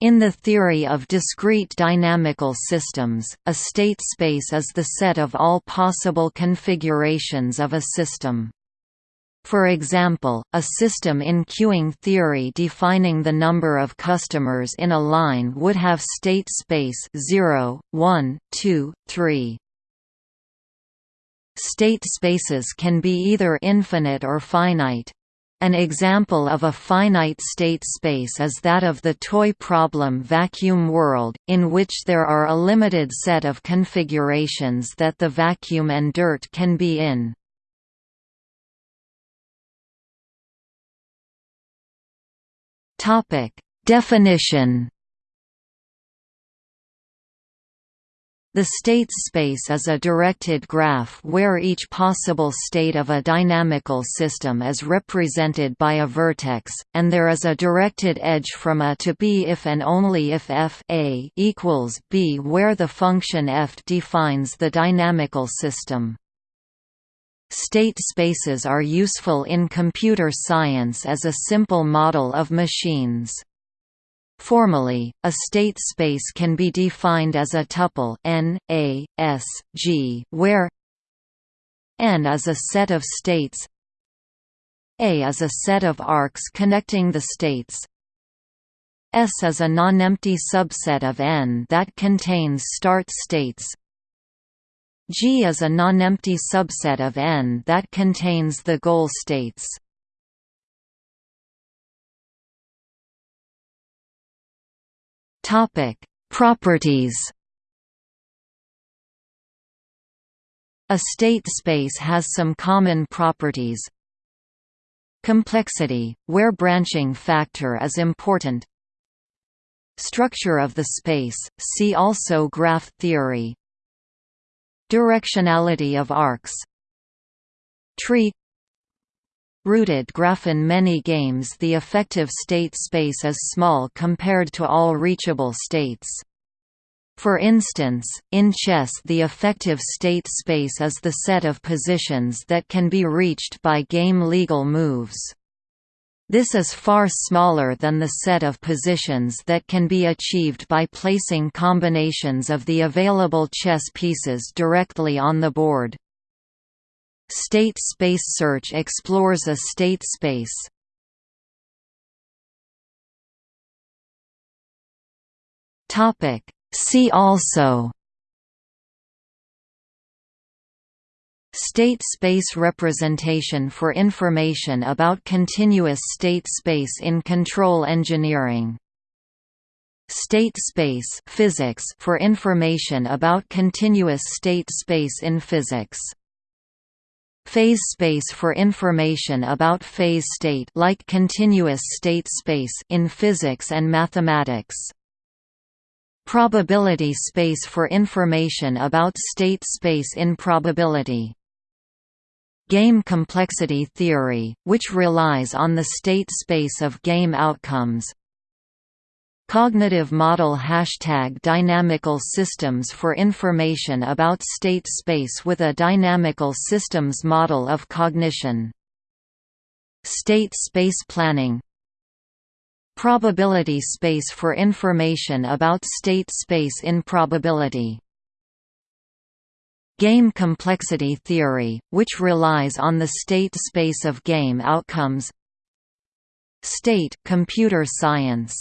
In the theory of discrete dynamical systems, a state space is the set of all possible configurations of a system. For example, a system in queuing theory defining the number of customers in a line would have state space 0, 1, 2, 3. State spaces can be either infinite or finite. An example of a finite state space is that of the toy problem vacuum world, in which there are a limited set of configurations that the vacuum and dirt can be in. Definition The state space is a directed graph where each possible state of a dynamical system is represented by a vertex, and there is a directed edge from A to B if and only if f a equals b where the function f defines the dynamical system. State spaces are useful in computer science as a simple model of machines. Formally, a state space can be defined as a tuple n, a, s, g, where n is a set of states a is a set of arcs connecting the states S is a nonempty subset of N that contains start states G is a nonempty subset of N that contains the goal states Topic: Properties. A state space has some common properties. Complexity, where branching factor is important. Structure of the space, see also graph theory. Directionality of arcs. Tree Rooted graph In many games the effective state space is small compared to all reachable states. For instance, in chess the effective state space is the set of positions that can be reached by game-legal moves. This is far smaller than the set of positions that can be achieved by placing combinations of the available chess pieces directly on the board. State space search explores a state space. Topic. See also. State space representation for information about continuous state space in control engineering. State space physics for information about continuous state space in physics Phase space for information about phase state like continuous state space in physics and mathematics. Probability space for information about state space in probability. Game complexity theory, which relies on the state space of game outcomes, Cognitive model Hashtag Dynamical systems for information about state space with a dynamical systems model of cognition. State space planning Probability space for information about state space in probability. Game complexity theory, which relies on the state space of game outcomes State computer science